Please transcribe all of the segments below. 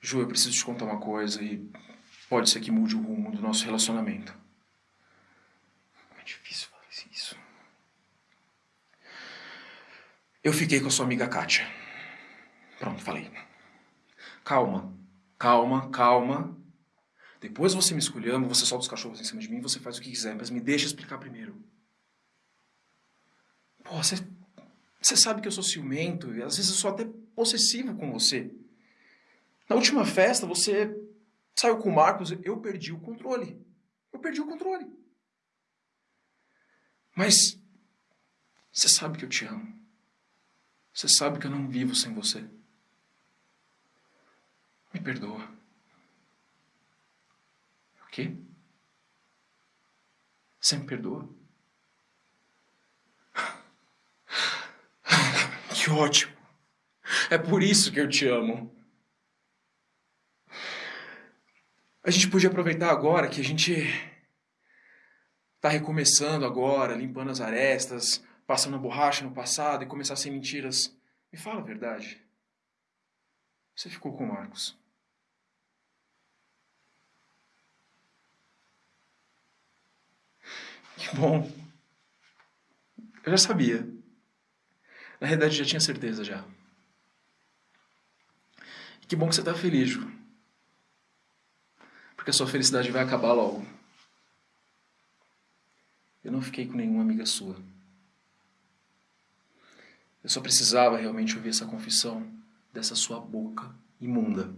Ju, eu preciso te contar uma coisa e pode ser que mude o rumo do nosso relacionamento. É difícil falar isso. Eu fiquei com a sua amiga Kátia. Pronto, falei. Calma, calma, calma. Depois você me escolhendo, você solta os cachorros em cima de mim, você faz o que quiser, mas me deixa explicar primeiro. Pô, você, você sabe que eu sou ciumento e às vezes eu sou até possessivo com você. Na última festa, você saiu com o Marcos, eu perdi o controle. Eu perdi o controle. Mas você sabe que eu te amo. Você sabe que eu não vivo sem você. Me perdoa. O quê? Você me perdoa? Que ótimo! É por isso que eu te amo. A gente podia aproveitar agora que a gente tá recomeçando agora, limpando as arestas, passando a borracha no passado e começar sem mentiras. Me fala a verdade. Você ficou com o Marcos. Que bom. Eu já sabia. Na realidade, já tinha certeza já. Que bom que você está feliz, Ju. Porque a sua felicidade vai acabar logo. Eu não fiquei com nenhuma amiga sua. Eu só precisava realmente ouvir essa confissão dessa sua boca imunda.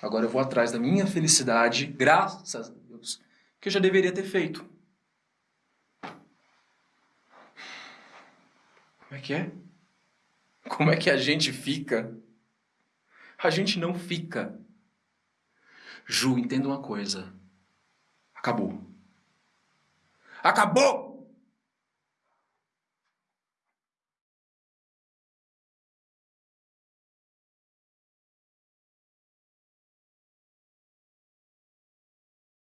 Agora eu vou atrás da minha felicidade, graças a Deus, que eu já deveria ter feito. Como é que é? Como é que a gente fica? A gente não fica. Ju, entenda uma coisa. Acabou. Acabou!